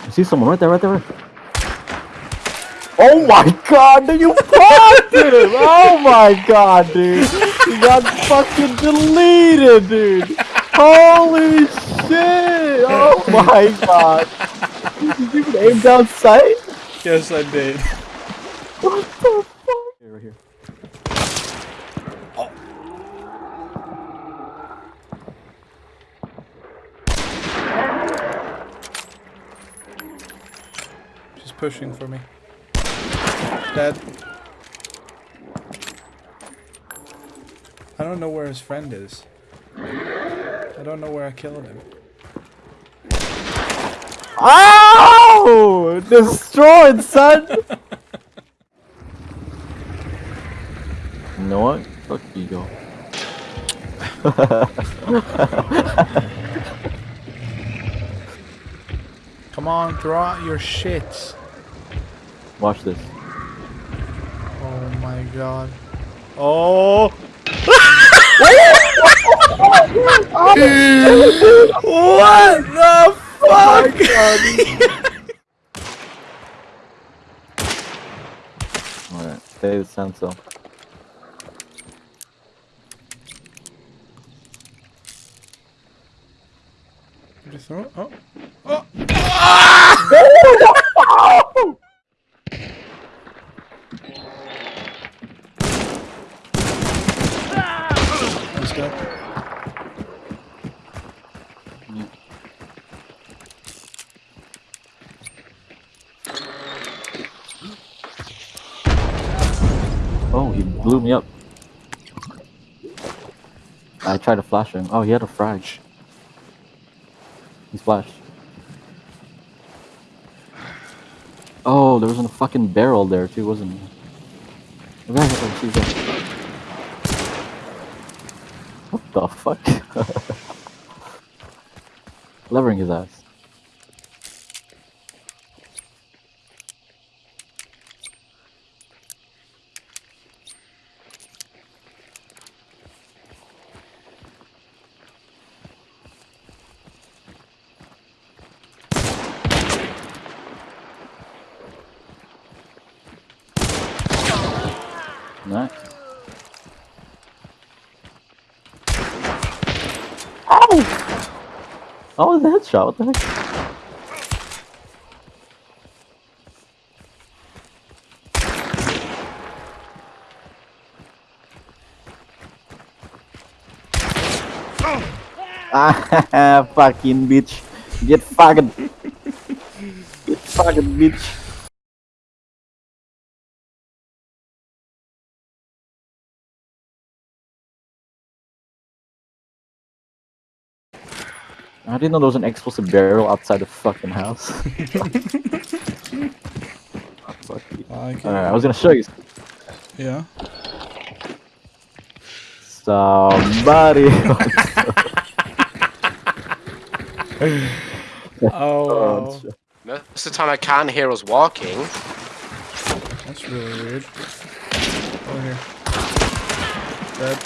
I see someone right there, right there. Right. Oh my god, dude, you fucked him! Oh my god, dude. He got fucking deleted, dude. Holy shit! Oh my god. Did you even aim down sight? Yes, I did. What the fuck? Here, right here. Oh. She's pushing for me. Dead. I don't know where his friend is. I don't know where I killed him. Oh! Destroyed, son! you know what? Fuck you, go. Come on, throw out your shits. Watch this. Oh my god. Oh! oh. what the oh fuck? Alright, stay senso. Did you? Oh. Oh. Guy. Oh, he blew me up. I tried to flash him. Oh, he had a frag. He flashed. Oh, there was a fucking barrel there too, wasn't there? What the fuck? Levering his ass. Nice. Ow! Oh, the headshot, what the heck? Ah, fucking bitch. Get fucking. Get fucking bitch. I didn't know there was an explosive barrel outside the fucking house. Oh, fuck you. Like it. Alright, I was gonna show you Yeah. somebody. Oh, Most of the time I can't hear us walking. that's really weird. Over here. Dead.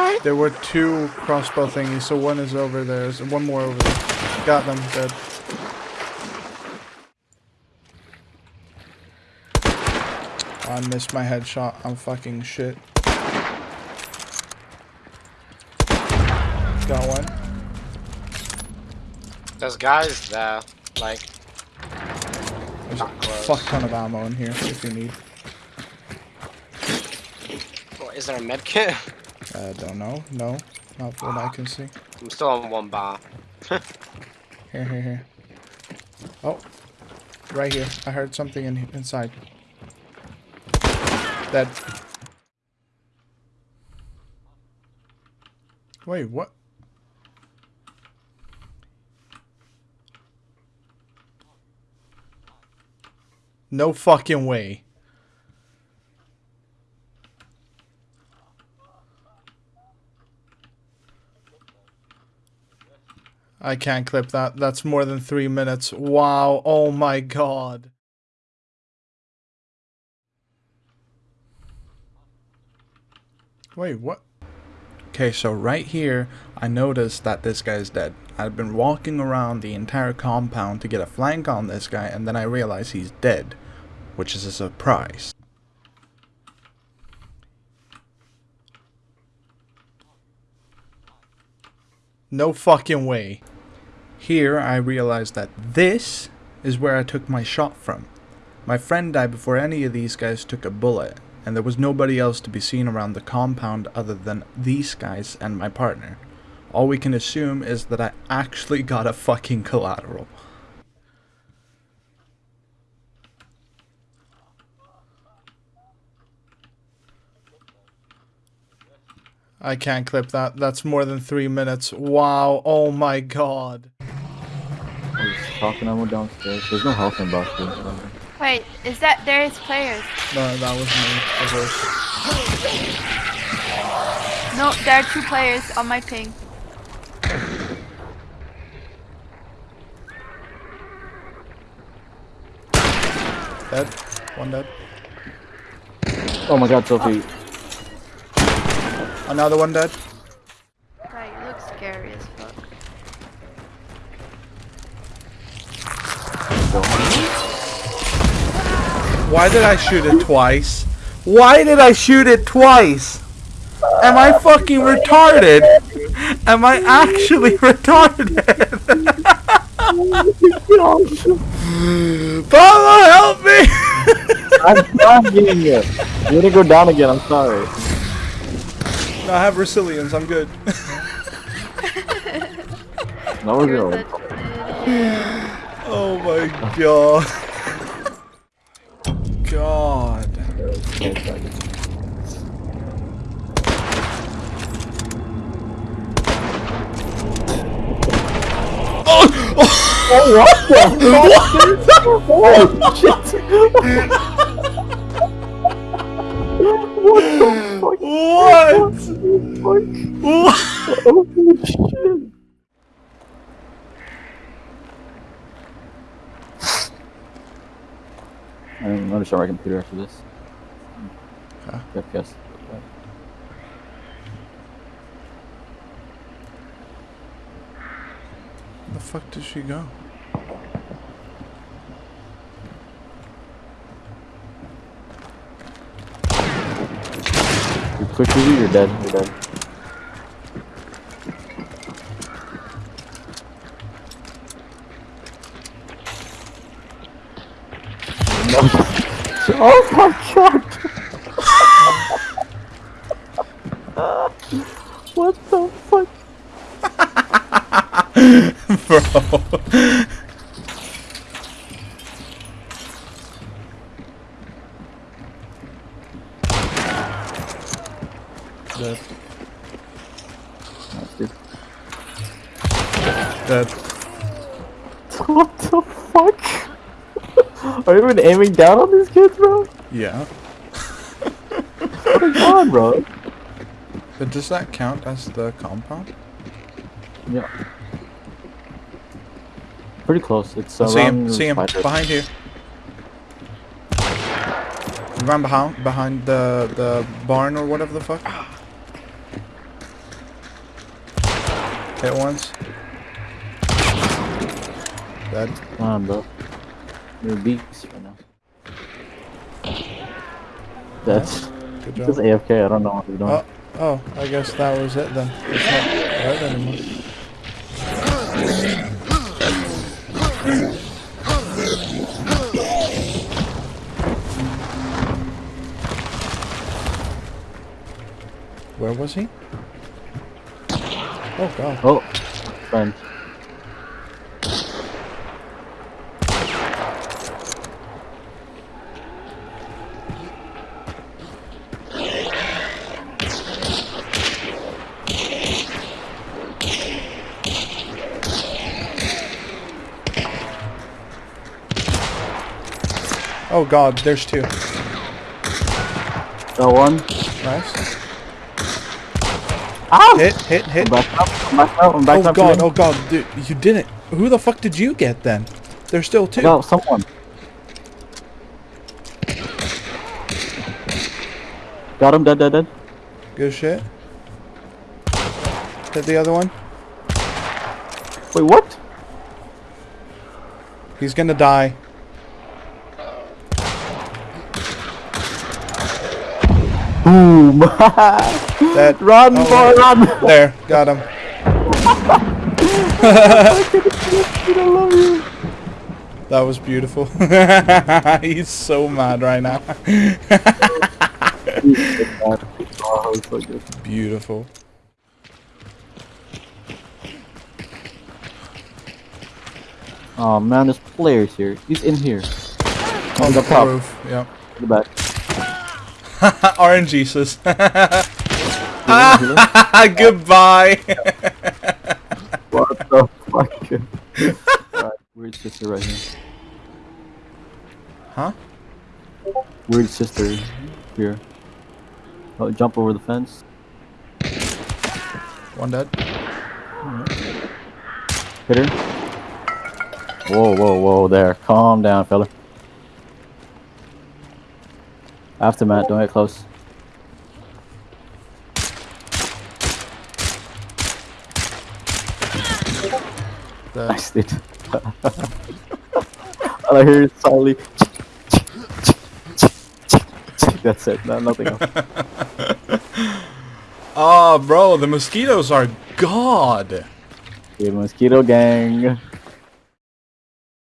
Okay. There were two crossbow thingies, so one is over there. There's one more over there. Got them, dead. I missed my headshot. I'm fucking shit. Got one. There's guys there. Like, There's a Not close. fuck ton of ammo in here if you need. Is there a med I don't know. No, not what I can see. I'm still on one bar. Here, here, here. Oh, right here. I heard something in inside. Dead. Wait, what? No fucking way. I can't clip that. That's more than three minutes. Wow. Oh my god. Wait, what? Okay, so right here, I noticed that this guy's dead. I've been walking around the entire compound to get a flank on this guy, and then I realize he's dead, which is a surprise. No fucking way. Here, I realized that this is where I took my shot from. My friend died before any of these guys took a bullet, and there was nobody else to be seen around the compound other than these guys and my partner. All we can assume is that I actually got a fucking collateral. I can't clip that. That's more than three minutes. Wow. Oh my god. There's talking ammo downstairs. There's no health in box. Wait, is that there's players? No, that was me. The horse. No, there are two players on my ping. Dead. One dead. Oh my god, Sophie. Another one dead. Why did I shoot it twice? Why did I shoot it twice? Am I fucking retarded? Am I actually retarded? Pablo, help me! I'm not dying. You need to go down again. I'm sorry. No, I have resilience. I'm good. No, we're You're oh good. such an idiot. Oh my god. God. What? What? Oh shit. I'm gonna show my computer after this. Okay. FPS. The fuck did she go? You quick easy, you're dead. You're dead. Oh my god! what the fuck? Bro. Dead. Dude. Dead. What the fuck? Are you even aiming down on these kids, bro? Yeah. What is on, bro? But does that count as the compound? Yeah. Pretty close. It's I see him. See him. spider. Behind you. Run behind behind the the barn or whatever the fuck. Hit once. Dead. Come on, bro. Right now. That's Good just. AFK. I don't know what he's doing. Oh, oh, I guess that was it then. It's not red anymore. Where was he? Oh god. Oh, friend. Oh god, there's two. Got one. Nice. Ah! Hit, hit, hit. I'm back up. I'm back up. I'm back Oh up. god, oh god, dude, you didn't. Who the fuck did you get then? There's still two. Got someone. Got him. Dead. Dead. Dead. Good shit. Hit the other one. Wait, what? He's gonna die. Boom! That run, Oh, boy, run! there, got him. I love you. That was beautiful. He's so mad right now. Oh, it's so good. beautiful. Oh man, there's players here. He's in here. On the the top. roof. Yep. In the back. RNGesus. Healer? Goodbye. what the fuck? Alright, weird sister right here. huh? Weird sister here. Oh, jump over the fence. One dead. Hit her. Whoa, whoa, whoa, there. Calm down, fella. After Matt, don't get close. Dead. Nice, dude. All I hear is silently. That's it. No, nothing else. Oh, bro, the mosquitoes are god. The mosquito gang.